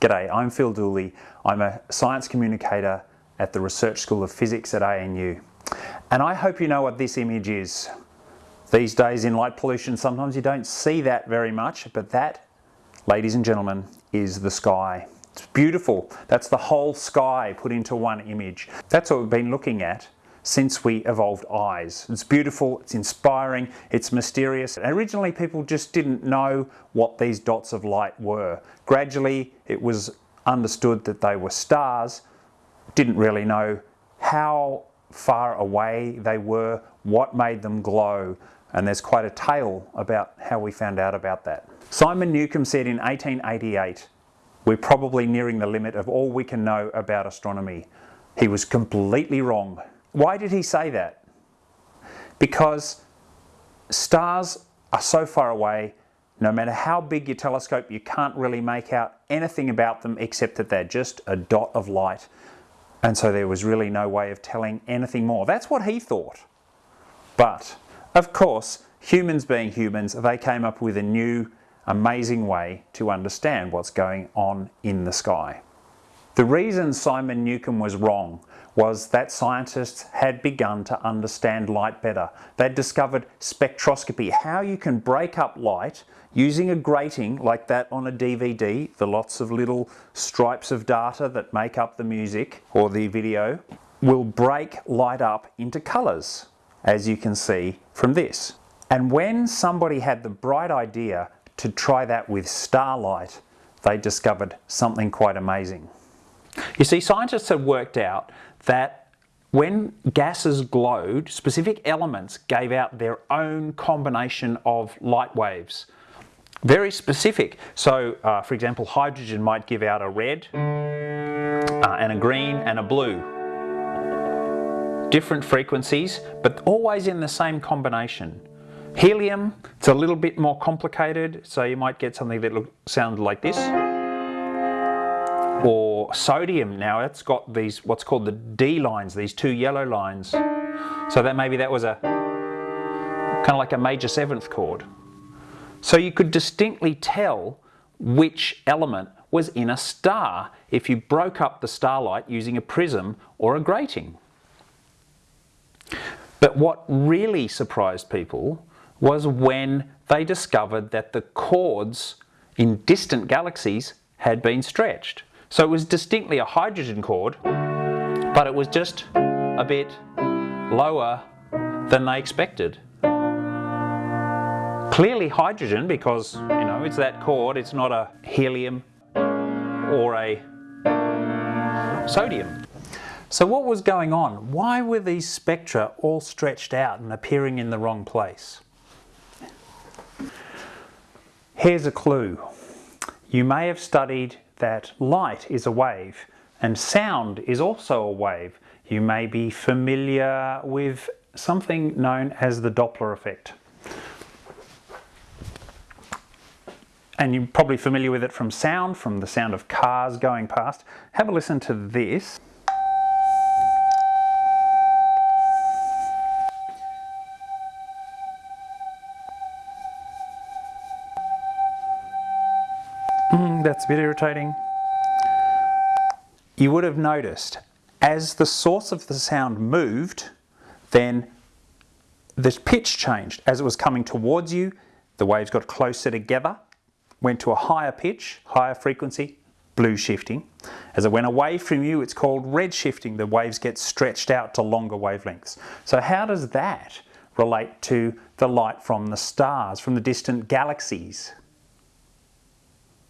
G'day, I'm Phil Dooley. I'm a science communicator at the Research School of Physics at ANU. And I hope you know what this image is. These days in light pollution, sometimes you don't see that very much, but that, ladies and gentlemen, is the sky. It's beautiful. That's the whole sky put into one image. That's what we've been looking at since we evolved eyes. It's beautiful, it's inspiring, it's mysterious. Originally people just didn't know what these dots of light were. Gradually it was understood that they were stars, didn't really know how far away they were, what made them glow, and there's quite a tale about how we found out about that. Simon Newcomb said in 1888, we're probably nearing the limit of all we can know about astronomy. He was completely wrong. Why did he say that? Because stars are so far away, no matter how big your telescope, you can't really make out anything about them except that they're just a dot of light. And so there was really no way of telling anything more. That's what he thought. But, of course, humans being humans, they came up with a new, amazing way to understand what's going on in the sky. The reason Simon Newcomb was wrong was that scientists had begun to understand light better. They'd discovered spectroscopy, how you can break up light using a grating like that on a DVD, the lots of little stripes of data that make up the music or the video, will break light up into colours, as you can see from this. And when somebody had the bright idea to try that with starlight, they discovered something quite amazing. You see, scientists have worked out that when gases glowed, specific elements gave out their own combination of light waves. Very specific. So, uh, for example, hydrogen might give out a red, uh, and a green, and a blue. Different frequencies, but always in the same combination. Helium, it's a little bit more complicated, so you might get something that sounds like this or sodium. Now it's got these what's called the D lines these two yellow lines. So that maybe that was a kind of like a major seventh chord. So you could distinctly tell which element was in a star if you broke up the starlight using a prism or a grating. But what really surprised people was when they discovered that the chords in distant galaxies had been stretched so it was distinctly a hydrogen chord, but it was just a bit lower than they expected. Clearly hydrogen because, you know, it's that chord, it's not a helium or a sodium. So what was going on? Why were these spectra all stretched out and appearing in the wrong place? Here's a clue. You may have studied that light is a wave and sound is also a wave. You may be familiar with something known as the Doppler effect. And you're probably familiar with it from sound, from the sound of cars going past. Have a listen to this. That's a bit irritating. You would have noticed as the source of the sound moved, then the pitch changed. As it was coming towards you, the waves got closer together, went to a higher pitch, higher frequency, blue shifting. As it went away from you, it's called red shifting. The waves get stretched out to longer wavelengths. So how does that relate to the light from the stars, from the distant galaxies?